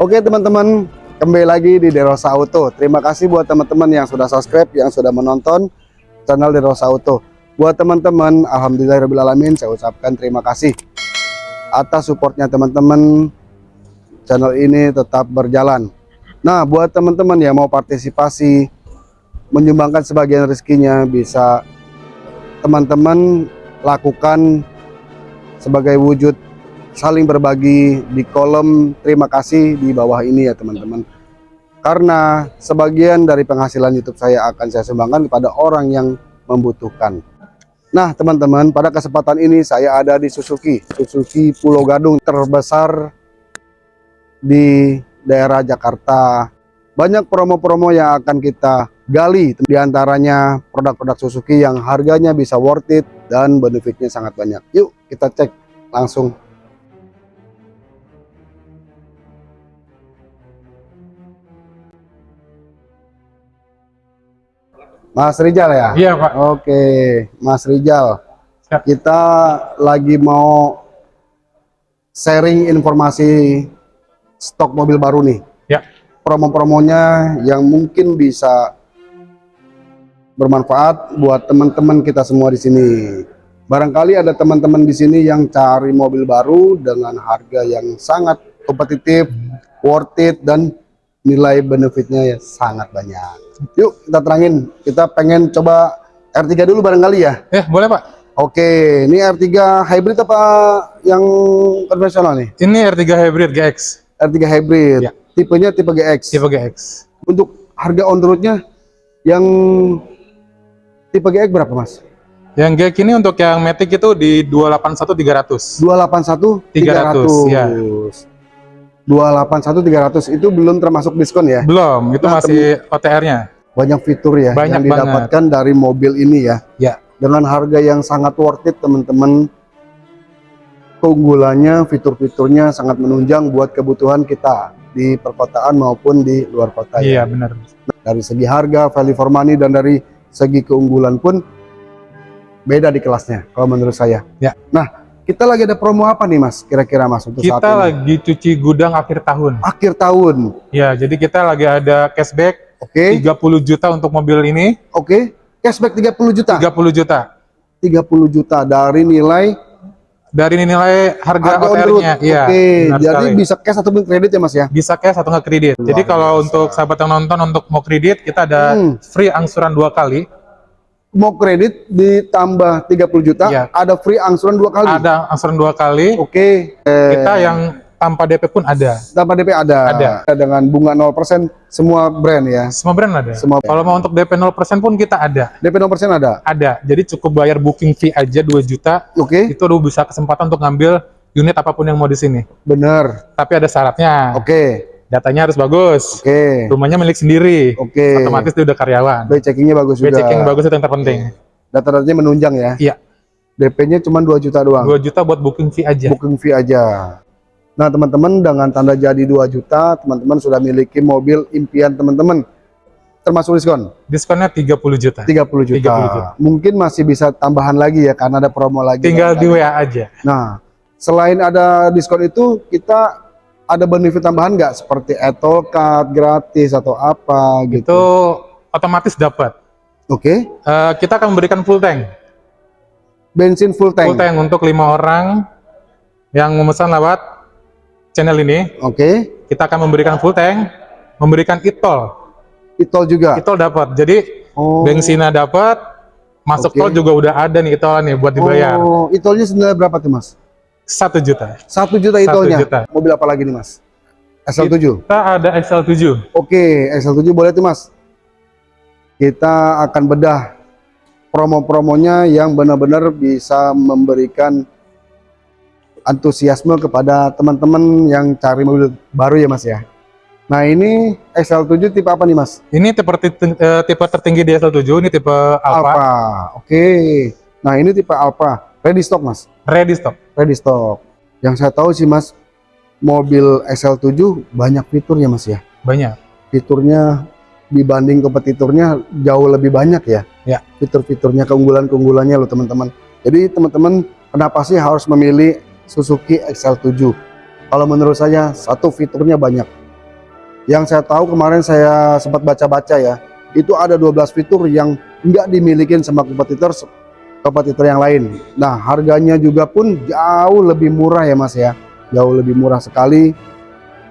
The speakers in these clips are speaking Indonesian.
Oke teman-teman, kembali lagi di Derosa Auto. Terima kasih buat teman-teman yang sudah subscribe, yang sudah menonton channel Derosa Auto. Buat teman-teman, alhamdulillahirobbilalamin, saya ucapkan terima kasih atas supportnya teman-teman. Channel ini tetap berjalan. Nah, buat teman-teman yang mau partisipasi, menyumbangkan sebagian rezekinya, bisa teman-teman lakukan sebagai wujud saling berbagi di kolom. Terima kasih di bawah ini ya teman-teman. Karena sebagian dari penghasilan YouTube saya akan saya sumbangkan kepada orang yang membutuhkan. Nah teman-teman pada kesempatan ini saya ada di Suzuki Suzuki Pulau Gadung terbesar di daerah Jakarta. Banyak promo-promo yang akan kita gali di antaranya produk-produk Suzuki yang harganya bisa worth it dan benefitnya sangat banyak. Yuk kita cek langsung Mas Rijal ya? Iya Pak. Oke, Mas Rijal. Siap. Kita lagi mau sharing informasi stok mobil baru nih. Ya. Promo-promonya yang mungkin bisa bermanfaat buat teman-teman kita semua di sini. Barangkali ada teman-teman di sini yang cari mobil baru dengan harga yang sangat kompetitif, worth it, dan nilai benefitnya ya sangat banyak. Yuk kita terangin, kita pengen coba R3 dulu barangkali ya. Eh boleh Pak. Oke, ini R3 hybrid apa yang konvensional nih? Ini R3 Hybrid GX. R3 hybrid, Ya. tipenya tipe GX. Tipe GX. Untuk harga on roadnya yang tipe GX berapa mas? Yang GX ini untuk yang Matic itu di 281 300. 281 300, 300. ya. 281 300 itu belum termasuk diskon ya? Belum, itu Nah, masih OTR-nya. Banyak fitur ya Banyak yang didapatkan dari mobil ini ya. Ya. Dengan harga yang sangat worth it teman-teman. Keunggulannya, fitur-fiturnya sangat menunjang buat kebutuhan kita di perkotaan maupun di luar kota ya. Iya benar. Dari segi harga, value for money dan dari segi keunggulan pun beda di kelasnya kalau menurut saya. Ya. Nah, kita lagi ada promo apa nih Mas? Kira-kira Mas untuk saat Kita ini? lagi cuci gudang akhir tahun. akhir tahun. Ya, jadi kita lagi ada cashback Oke. 30 juta untuk mobil ini, Oke. Cashback 30 juta. 30 juta. 30 juta dari nilai Dari nilai harga, harga. OTR-nya. Iya. Oke, jadi sekali. bisa cash ataupun kredit ya Mas ya? bisa cash atau nggak kredit. Luar Jadi kalau biasa. untuk sahabat yang nonton untuk mau kredit, kita ada Hmm. free angsuran dua kali. Mau kredit ditambah 30 juta, Iya. ada free angsuran dua kali. Ada angsuran dua kali. Oke. Kita yang tanpa DP pun ada. Tanpa DP ada. Ada. Dengan bunga 0% semua brand ya. Semua brand ada. Semua. Kalau mau untuk DP 0% pun kita ada. DP 0% ada. Ada. Jadi cukup bayar booking fee aja 2 juta. Oke. Itu udah bisa kesempatan untuk ngambil unit apa pun yang mau di sini. Bener. Tapi ada syaratnya. Oke. Datanya harus bagus. Oke. Rumahnya milik sendiri. Oke. Otomatis dia udah karyawan. By checkingnya bagus juga. checking bagus itu yang terpenting. Data-datanya menunjang ya. Iya. DP-nya cuma 2 juta doang. 2 juta buat booking fee aja. Booking fee aja. Nah, teman-teman dengan tanda jadi 2 juta, teman-teman sudah miliki mobil impian teman-teman. Termasuk diskon Diskonnya 30 juta. 30 juta. 30 juta. Mungkin masih bisa tambahan lagi ya karena ada promo lagi. Tinggal di WA aja. Nah, selain ada diskon itu, kita ada benefit tambahan nggak seperti Apple Card gratis atau apa gitu? Itu otomatis dapat. Oke, Eh, kita akan memberikan full tank. bensin full tank. Full tank untuk lima orang yang memesan lewat channel ini. Oke, Kita akan memberikan full tank, memberikan e-tol. e-tol juga. E-tol dapat. Jadi Oh, bensinnya dapat, masuk Oke. tol juga udah ada nih e-tol nih buat dibayar. Oh, e-tolnya senilai berapa tuh mas? Satu juta. Satu juta e-tolnya. juta. Mobil apa lagi nih mas? SL7. Kita ada XL7. Oke, XL7 boleh tuh mas. Kita akan bedah promo-promonya yang benar-benar bisa memberikan antusiasme kepada teman-teman yang cari mobil baru ya mas ya. Nah ini XL7 tipe apa nih mas? Ini tipe, eh, tipe tertinggi di XL7, ini tipe Alpha. Alpha. Oke. Nah ini tipe Alpha. Ready stock mas? Ready stock. Ready stock. Yang saya tahu sih mas, mobil XL7 banyak fiturnya mas ya. Banyak. Fiturnya dibanding kompetitornya jauh lebih banyak ya. Ya. Fitur-fiturnya, keunggulan-keunggulannya loh teman-teman. Jadi teman-teman kenapa sih harus memilih Suzuki XL7? Kalau menurut saya satu fiturnya banyak. Yang saya tahu kemarin saya sempat baca-baca ya, itu ada 12 fitur yang nggak dimiliki sama kompetitor kompetitor yang lain. Nah, harganya juga pun jauh lebih murah ya Mas ya. Jauh lebih murah sekali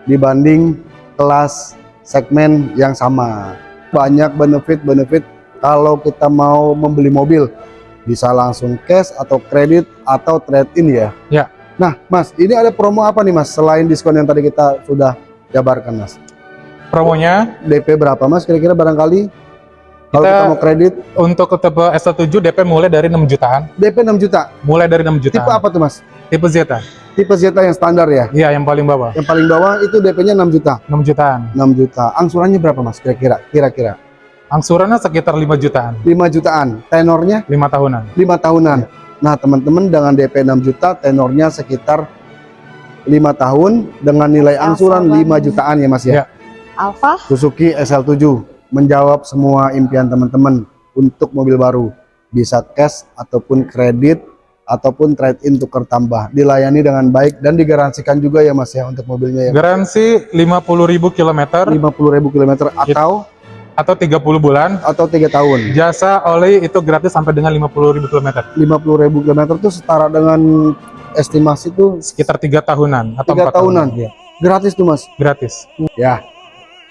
dibanding kelas segmen yang sama. Banyak benefit-benefit kalau kita mau membeli mobil. Bisa langsung cash atau kredit atau trade-in ya. Ya. Nah, Mas, ini ada promo apa nih Mas selain diskon yang tadi kita sudah jabarkan Mas? Promonya DP berapa Mas kira-kira barangkali? Kalau Kita- kita mau kredit, untuk tipe S7 DP mulai dari 6 jutaan. DP 6 juta. Mulai dari 6 jutaan. Tipe apa tuh Mas? Tipe Zeta. Tipe Zeta yang standar ya. Iya, yang paling bawah. Yang paling bawah itu DP-nya 6 juta. 6 jutaan. 6 juta. Angsurannya berapa Mas kira-kira? Kira-kira Angsurannya sekitar 5 jutaan. 5 jutaan. Tenornya 5 tahunan. 5 tahunan. Nah, teman-teman dengan DP 6 juta, tenornya sekitar 5 tahun dengan nilai angsuran 5 jutaan ya Mas ya. Ya. Alfa Suzuki SL7 menjawab semua impian teman-teman untuk mobil baru. Bisa cash ataupun kredit ataupun trade-in tukar tambah. Dilayani dengan baik dan digaransikan juga ya Mas ya untuk mobilnya ya. Garansi 50.000 km 50.000 km atau atau 30 bulan. atau 3 tahun. Jasa oli itu gratis sampai dengan 50.000 km. 50.000 km itu setara dengan estimasi tuh Sekitar 3 tahunan atau Tiga 4 tahunan. Iya, gratis tuh Mas. gratis. Ya.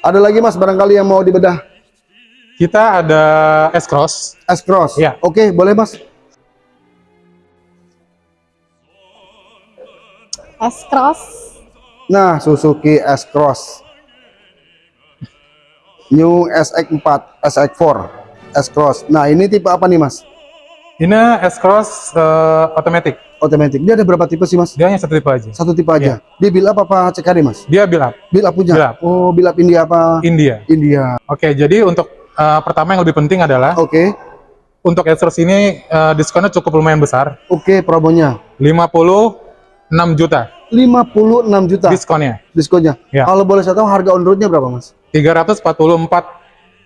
Ada lagi Mas barangkali yang mau dibedah Kita ada S-Cross. S-Cross. Ya. Oke, boleh Mas. S-Cross Nah, Suzuki S-Cross. New SX4, SX4, S-Cross. Nah, ini tipe apa nih Mas? Ini S-Cross eh, automatic. Automatic. Dia ada berapa tipe sih Mas? Dia hanya satu tipe aja. Satu tipe aja. Dia build up apa CKD Mas? Dia build up Build up punya? Build up. Oh, build up India apa? India. India. Oke, jadi untuk eh, pertama yang lebih penting adalah Oke. untuk S-Cross ini eh, diskonnya cukup lumayan besar. Oke, promonya. 56 juta 56 juta diskonnya. diskonnya. Ya. Kalau boleh saya tahu harga on roadnya berapa Mas? 344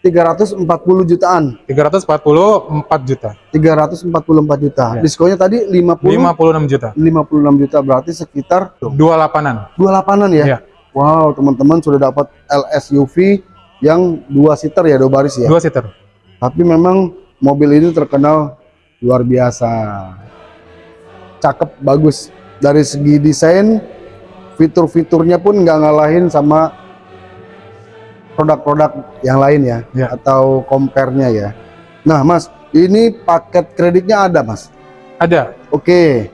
340 jutaan. 344 juta. 344 juta. Ya. Diskonnya tadi 50 56 juta. 56 juta berarti sekitar Dua lapanan. 28-an ya. Iya. Wow, teman-teman sudah dapat LSUV yang dua seater ya, dua baris ya. Dua seater. Tapi memang mobil ini terkenal luar biasa. Cakep, bagus. Dari segi desain, fitur-fiturnya pun nggak ngalahin sama produk-produk yang lain ya, Ya. atau compare-nya ya. Nah, Mas, ini paket kreditnya ada, Mas. Ada. Oke.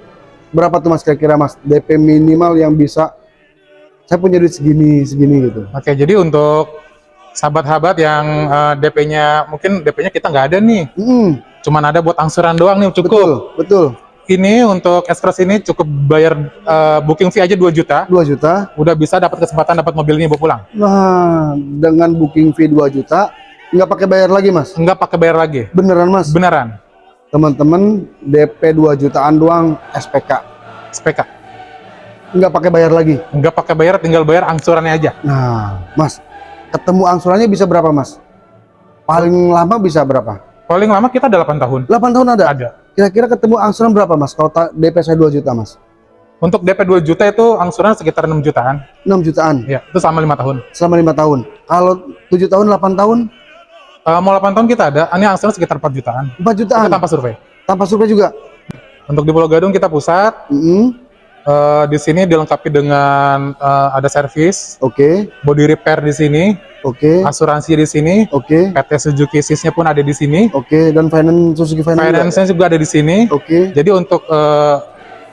Berapa tuh Mas kira-kira Mas DP minimal yang bisa saya punya duit segini segini gitu. Oke, jadi untuk sahabat-sahabat yang eh, DP-nya mungkin DP-nya kita nggak ada nih. Hmm, Cuman ada buat angsuran doang nih cukup. betul, betul. Ini untuk Express ini cukup bayar eh, booking fee aja 2 juta. 2 juta. Udah bisa dapat kesempatan dapat mobil ini bawa pulang. Nah, dengan booking fee 2 juta nggak pakai bayar lagi Mas. Enggak pakai bayar lagi. Beneran Mas. Beneran. Teman-teman DP 2 jutaan doang SPK. SPK. Nggak pakai bayar lagi. Enggak pakai bayar tinggal bayar angsurannya aja. Nah, Mas, ketemu angsurannya bisa berapa Mas? Paling lama bisa berapa? Paling lama kita 8 tahun. 8 tahun ada. Ada. Kira-kira ketemu angsuran berapa Mas? Kalau DP saya 2 juta Mas. Untuk DP 2 juta itu angsuran sekitar 6 jutaan. 6 jutaan. Ya, itu sama 5 tahun. selama lima tahun. Kalau tujuh tahun, 8 tahun, Eh, mau 8 tahun kita ada, ini angsuran sekitar 4 jutaan. 4 Itu jutaan. tanpa survei. Tanpa survei juga. Untuk di Pulau Gadung kita pusat, Mm-mm. Eh, di sini dilengkapi dengan eh, ada servis, Oke, body repair di sini, oke, asuransi di sini, oke, PT Suzuki Sys-nya pun ada di sini, oke. Dan finance Suzuki Finance. juga? finance-nya juga ada di sini. Oke. Jadi untuk eh,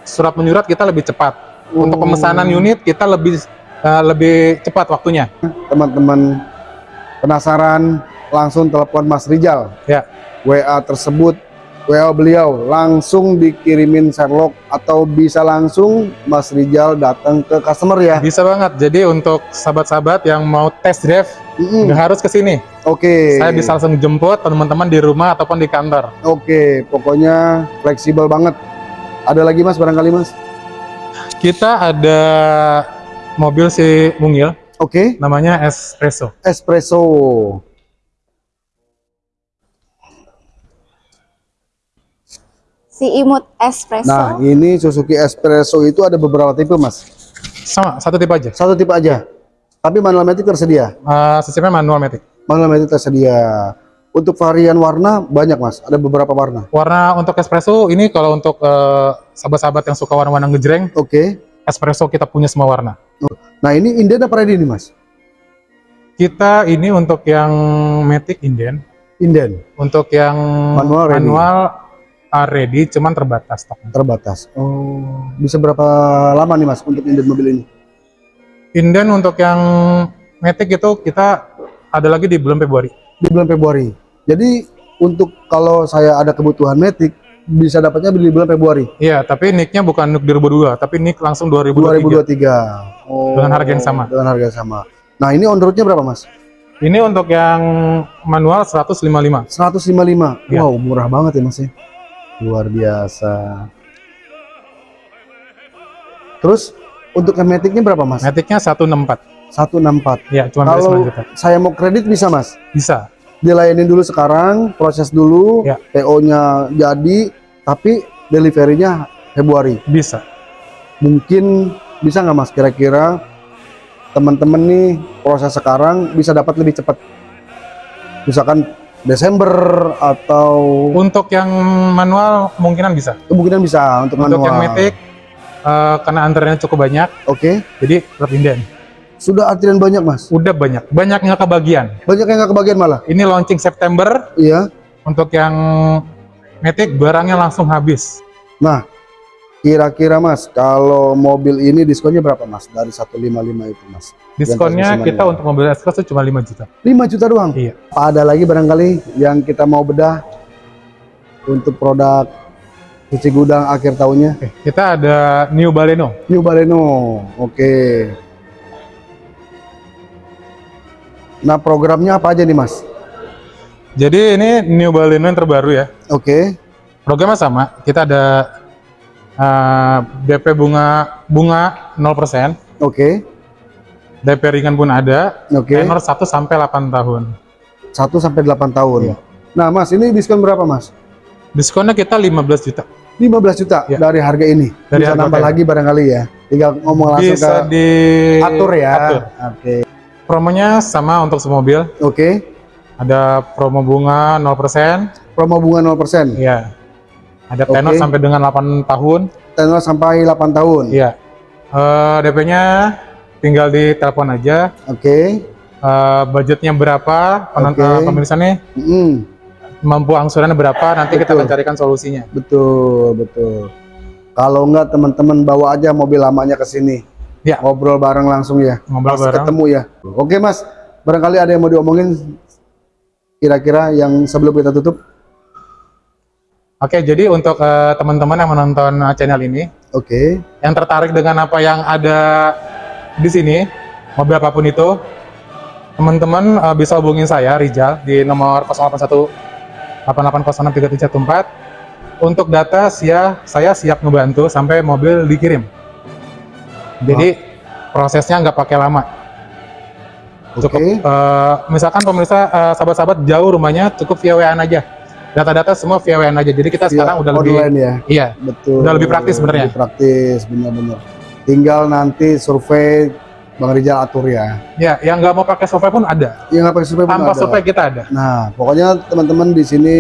surat menyurat kita lebih cepat. Untuk Oh. pemesanan unit kita lebih eh, lebih cepat waktunya. Teman-teman penasaran, langsung telepon Mas Rijal. Ya. WA tersebut, WA beliau langsung dikirimin Sherlock atau bisa langsung Mas Rijal datang ke customer ya. Bisa banget. Jadi untuk sahabat-sahabat yang mau test drive Mm-mm. nggak harus ke sini. Oke. Saya bisa langsung jemput teman-teman di rumah ataupun di kantor. Oke, pokoknya fleksibel banget. Ada lagi Mas barangkali Mas? Kita ada mobil si Mungil, Oke. namanya Espresso. Espresso. Si imut espresso Nah, ini Suzuki Espresso itu ada beberapa tipe, Mas. Sama, satu tipe aja. Satu tipe aja. Tapi manual matic tersedia. Eh, sistemnya manual matic. Manual matic tersedia. Untuk varian warna banyak mas. Ada beberapa warna. Warna untuk espresso ini kalau untuk eh, sahabat-sahabat yang suka warna-warna ngejreng, Oke. espresso kita punya semua warna. Nah ini inden apa ready nih mas? Kita ini untuk yang matic inden, Inden untuk yang Manual manual are ready, cuman terbatas stoknya. terbatas. Oh. Bisa berapa lama nih mas untuk inden mobil ini? Inden untuk yang matic itu kita ada lagi di bulan Februari. Di bulan Februari. Jadi untuk kalau saya ada kebutuhan matic bisa dapatnya di bulan Februari Iya, tapi nicknya bukan nick 2002, tapi nick langsung 2023. 2023. Oh, Dengan harga yang sama. Dengan harga yang sama. Nah ini on roadnya berapa mas? Ini untuk yang manual 155. 155. Iya. Wow murah banget ya mas ya. Luar biasa. Terus untuk yang maticnya berapa mas? Maticnya 164. 164. Iya, cuma Kalau 9 juta. saya mau kredit bisa mas? Bisa. Dilayani dulu sekarang, proses dulu, Ya. PO-nya jadi, tapi deliverynya Februari. Bisa. Mungkin bisa nggak mas kira-kira teman-teman nih proses sekarang bisa dapat lebih cepat? Misalkan Desember atau Untuk yang manual kemungkinan bisa. kemungkinan bisa untuk, Untuk manual. yang matic eh, karena antreannya cukup banyak, Oke, jadi tetap inden. sudah antrian banyak mas. Udah banyak, banyak nggak kebagian. Banyak yang nggak kebagian malah. Ini launching September, Iya. untuk yang matic barangnya langsung habis. Nah, kira-kira mas, kalau mobil ini diskonnya berapa mas? Dari 155 itu mas. Diskonnya kita untuk mobil S-Class itu cuma 5 juta. 5 juta doang. Iya. Apa ada lagi barangkali yang kita mau bedah untuk produk cuci gudang akhir tahunnya? Oke, kita ada New Baleno. New Baleno, oke. Nah programnya apa aja nih mas? Jadi ini New Baleno yang terbaru ya. Oke, Programnya sama. Kita ada eh, DP bunga bunga 0%, oke, DP ringan pun ada. oke. Tenor 1 sampai 8 tahun. 1 sampai 8 tahun. Iya. Nah mas, ini diskon berapa mas? Diskonnya kita 15 juta. 15 juta Iya. dari harga ini. Dari Bisa harga nambah kayak lagi barangkali ya. Tinggal ngomong langsung Bisa ke di atur ya. atur. Oke, Promonya sama untuk semua mobil. oke. Ada promo bunga 0%. Promo bunga 0%. Iya. Ada tenor Oke. sampai dengan 8 tahun. Tenor sampai 8 tahun. Iya. Eh, DP-nya tinggal di telepon aja. Oke. Eh, budgetnya berapa? Penonton Oke. pemirsa nih Mm, mampu angsurannya berapa? Nanti kita Betul. akan carikan solusinya. betul, betul. Kalau enggak teman-teman bawa aja mobil lamanya ke sini. Ya. Ngobrol bareng langsung ya. Ngobrol Pas bareng. ketemu ya. Oke, Mas. Barangkali ada yang mau diomongin kira-kira yang sebelum kita tutup. Oke, jadi untuk eh, teman-teman yang menonton eh, channel ini, Oke. yang tertarik dengan apa yang ada di sini, mobil apa pun itu, teman-teman eh, bisa hubungin saya, Rijal, di nomor 081 88063314. Untuk data, sia, saya siap ngebantu sampai mobil dikirim. Jadi prosesnya nggak pakai lama. Cukup, eh, misalkan pemirsa eh, sahabat-sahabat jauh rumahnya, cukup via WA aja. Data-data semua via WA aja. Jadi kita Via sekarang udah lebih, online ya. iya, Betul. Udah lebih praktis sebenarnya. Lebih praktis, benar-benar. Tinggal nanti survei Bang Rijal atur ya. ya, yang nggak mau pakai survei pun ada. Yang nggak pakai survei pun Tanpa ada. survei kita ada. Nah, pokoknya teman-teman di sini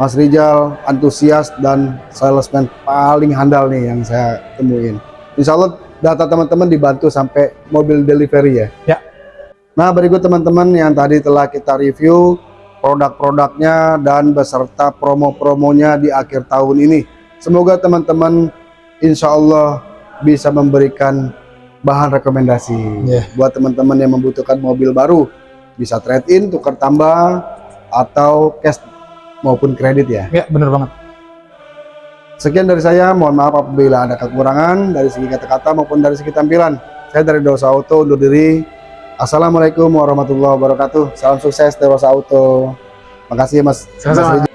Mas Rijal antusias dan salesman paling handal nih yang saya temuin. Insya Allah data teman-teman dibantu sampai mobil delivery ya. Ya. Nah, berikut teman-teman yang tadi telah kita review produk-produknya dan beserta promo-promonya di akhir tahun ini. Semoga teman-teman insya Allah bisa memberikan bahan rekomendasi Ya. buat teman-teman yang membutuhkan mobil baru bisa trade in, tukar tambah atau cash maupun kredit ya. Ya, bener banget. Sekian dari saya, mohon maaf apabila ada kekurangan dari segi kata-kata maupun dari segi tampilan. Saya dari Dosa Auto undur diri. Assalamualaikum warahmatullahi wabarakatuh. Salam sukses Dosa Auto. Makasih ya Mas. Sama-sama. Mas Rizal.